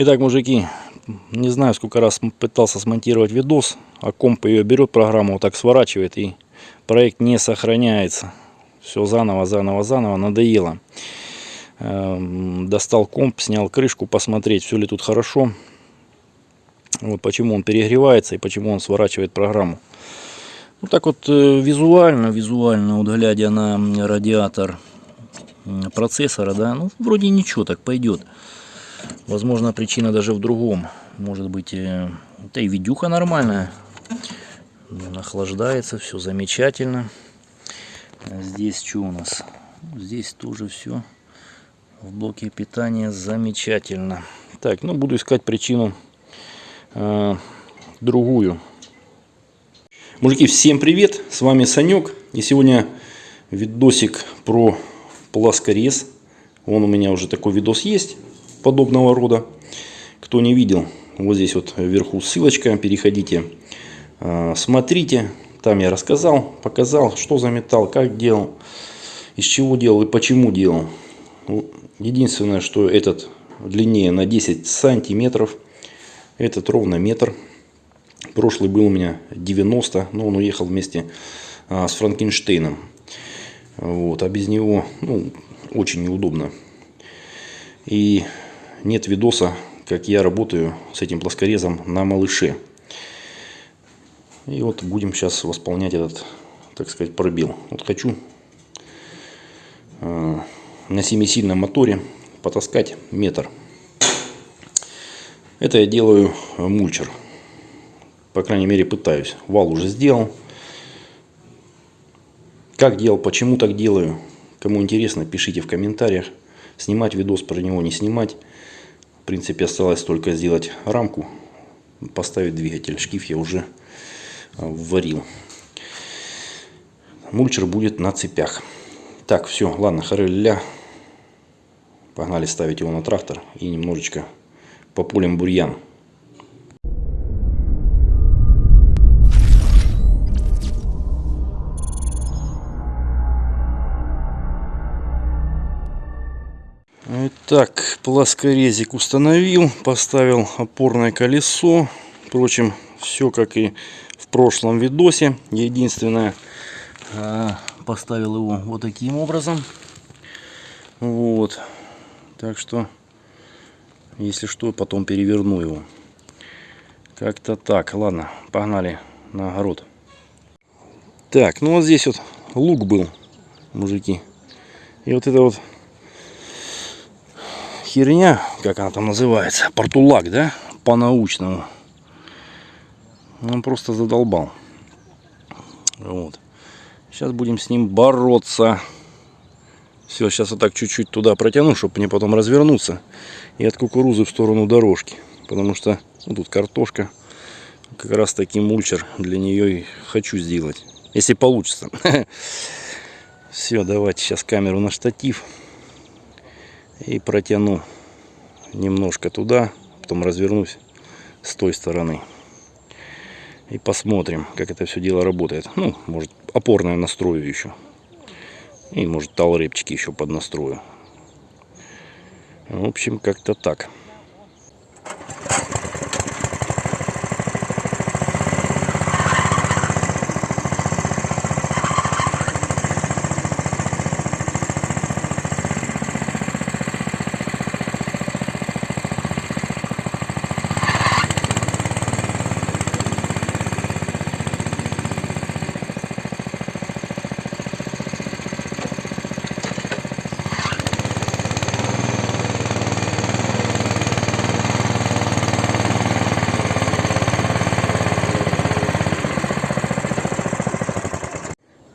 Итак, мужики, не знаю, сколько раз пытался смонтировать видос, а комп ее берет программу, вот так сворачивает, и проект не сохраняется. Все заново, заново, заново, надоело. Эм, Достал комп, снял крышку, посмотреть, все ли тут хорошо. Вот почему он перегревается и почему он сворачивает программу. Ну так вот э, визуально, визуально, вот глядя на радиатор процессора, да, ну вроде ничего, так пойдет. Возможно, причина даже в другом. Может быть, э, да и видюха нормальная. Он охлаждается, все замечательно. А Здесь что у нас? Здесь тоже все в блоке питания замечательно. Так, ну буду искать причину э, другую. Мужики, всем привет! С вами Санек. И сегодня видосик про плоскорез. Вон у меня уже такой видос есть подобного рода. Кто не видел, вот здесь вот вверху ссылочка. Переходите, э, смотрите. Там я рассказал, показал, что за металл, как делал, из чего делал и почему делал. Ну, Единственное, что этот длиннее на 10 сантиметров. Этот ровно метр. Прошлый был у меня 90, но он уехал вместе а, с Франкенштейном. Вот, а без него ну, очень неудобно. И нет видоса, как я работаю с этим плоскорезом на малыше. И вот будем сейчас восполнять этот, так сказать, пробел. Вот хочу э, на семисильном моторе потаскать метр. Это я делаю э, мульчер. По крайней мере пытаюсь. Вал уже сделал. Как делал, почему так делаю. Кому интересно, пишите в комментариях. Снимать видос про него, не снимать. В принципе, осталось только сделать рамку. Поставить двигатель. Шкив я уже э, варил. Мульчер будет на цепях. Так, все, ладно, хареля. Погнали ставить его на трактор и немножечко по бурьян. Итак, плоскорезик установил, поставил опорное колесо. Впрочем, все как и в прошлом видосе. Единственное, а, поставил его вот таким образом. Вот. Так что, если что, потом переверну его. Как-то так. Ладно, погнали на огород. Так, ну вот здесь вот лук был, мужики. И вот это вот херня, как она там называется, портулак, да, по-научному. Он просто задолбал. Вот. Сейчас будем с ним бороться. Все, сейчас вот так чуть-чуть туда протяну, чтобы мне потом развернуться. И от кукурузы в сторону дорожки. Потому что ну, тут картошка. Как раз таки мульчер для нее и хочу сделать. Если получится. Все, давайте сейчас камеру на штатив. И протяну немножко туда. Потом развернусь с той стороны. И посмотрим, как это все дело работает. Ну, может, опорное настрою еще. И, может, талрепчики еще поднастрою. В общем, как-то так.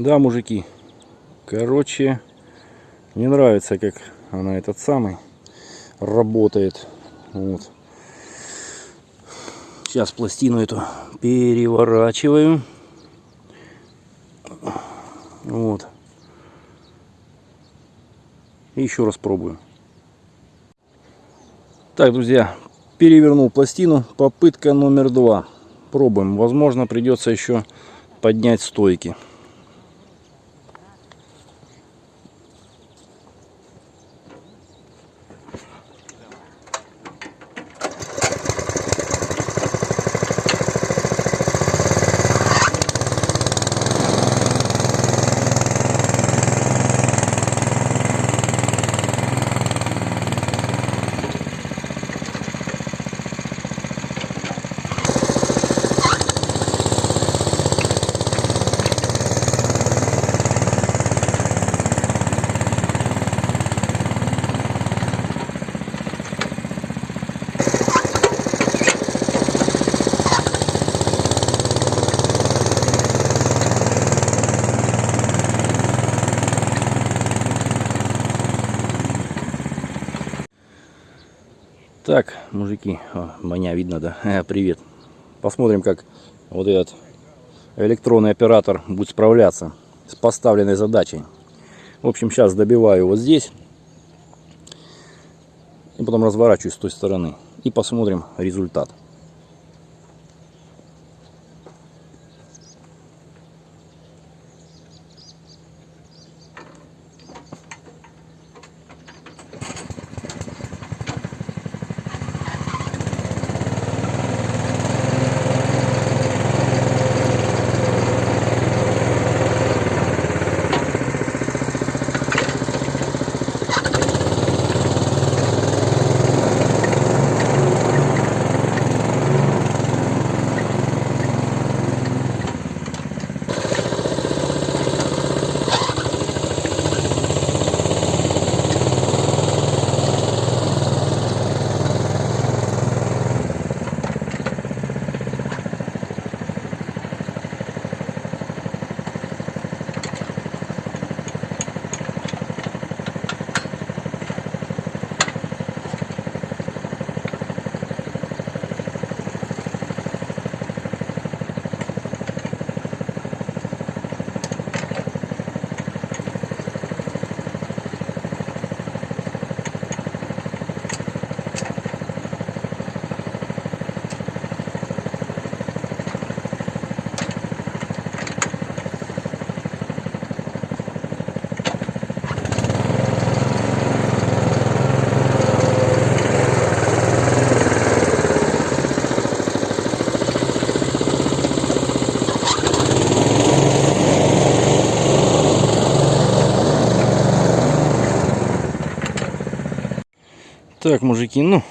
Да, мужики. Короче, не нравится, как она этот самый работает. Вот. Сейчас пластину эту переворачиваю. Вот. И еще раз пробую. Так, друзья, перевернул пластину. Попытка номер два. Пробуем. Возможно, придется еще поднять стойки. Так, мужики, о, меня видно, да? Э, привет. Посмотрим, как вот этот электронный оператор будет справляться с поставленной задачей. В общем, сейчас добиваю вот здесь. И потом разворачиваюсь с той стороны. И посмотрим результат. Так, мужики, ну,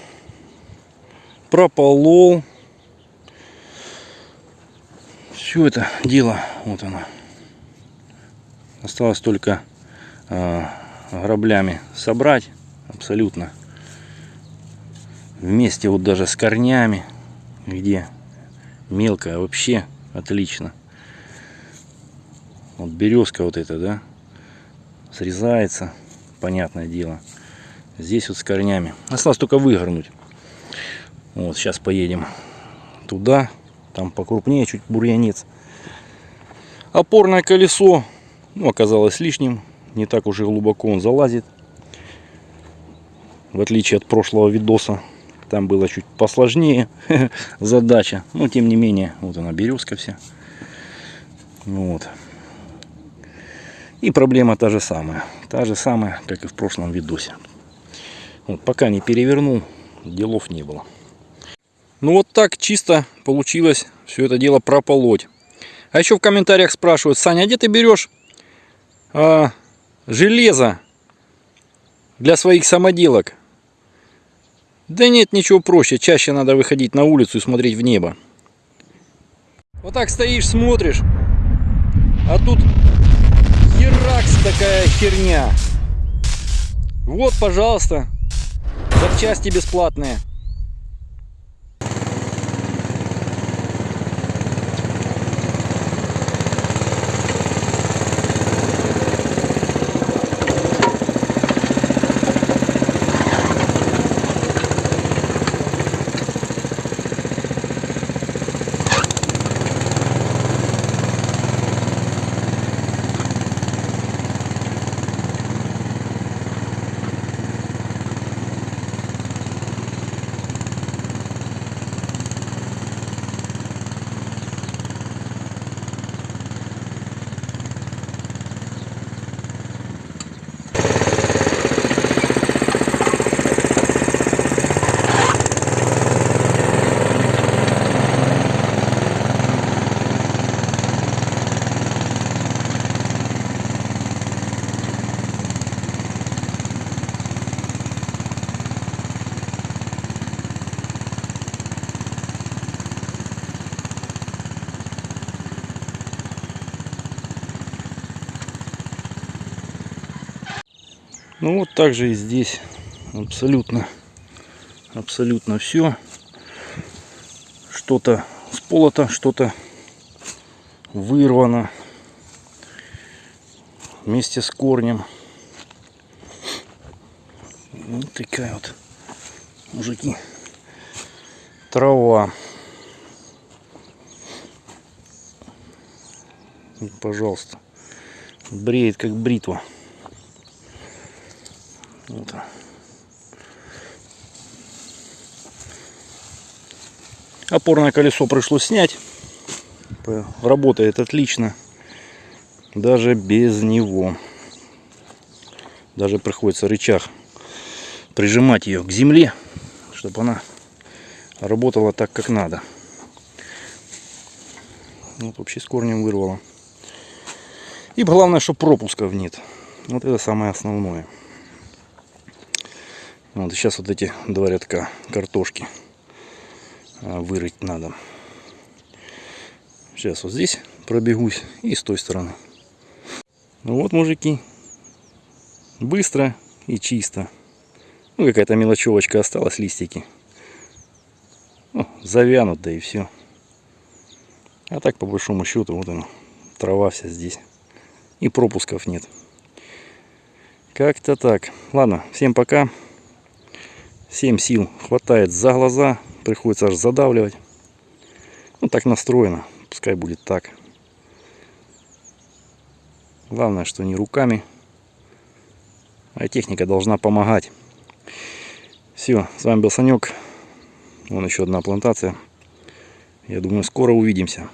прополол. Все это дело, вот оно. Осталось только э, граблями собрать абсолютно. Вместе вот даже с корнями, где мелко вообще отлично. Вот березка вот эта, да, срезается, понятное дело. Здесь вот с корнями. Осталось только выгорнуть. Вот, сейчас поедем туда. Там покрупнее чуть бурьянец. Опорное колесо ну, оказалось лишним. Не так уж и глубоко он залазит. В отличие от прошлого видоса. Там было чуть посложнее задача. Но тем не менее, вот она березка вся. Вот. И проблема та же самая. Та же самая, как и в прошлом видосе. Вот, пока не перевернул, делов не было. Ну вот так чисто получилось все это дело прополоть. А еще в комментариях спрашивают, Саня, а где ты берешь а, железо для своих самоделок? Да нет, ничего проще. Чаще надо выходить на улицу и смотреть в небо. Вот так стоишь, смотришь, а тут херакс такая херня. Вот, пожалуйста, Запчасти бесплатные. Ну вот так же и здесь абсолютно, абсолютно все. Что-то сполото, что-то вырвано вместе с корнем. Вот такая вот, мужики, трава. Пожалуйста. Бреет как бритва. Вот. Опорное колесо пришлось снять. Работает отлично. Даже без него. Даже приходится рычаг прижимать ее к земле, чтобы она работала так, как надо. Вот вообще с корнем вырвало. И главное, что пропусков нет. Вот это самое основное. Вот сейчас вот эти два рядка картошки а, вырыть надо. Сейчас вот здесь пробегусь и с той стороны. Ну вот, мужики, быстро и чисто. Ну, какая-то мелочевочка осталась, листики. Ну, завянут, да и все. А так, по большому счету, вот она, трава вся здесь. И пропусков нет. Как-то так. Ладно, всем пока. Всем сил хватает за глаза. Приходится аж задавливать. Ну, так настроено. Пускай будет так. Главное, что не руками. А техника должна помогать. Все, с вами был Санек. Вон еще одна плантация. Я думаю, скоро увидимся.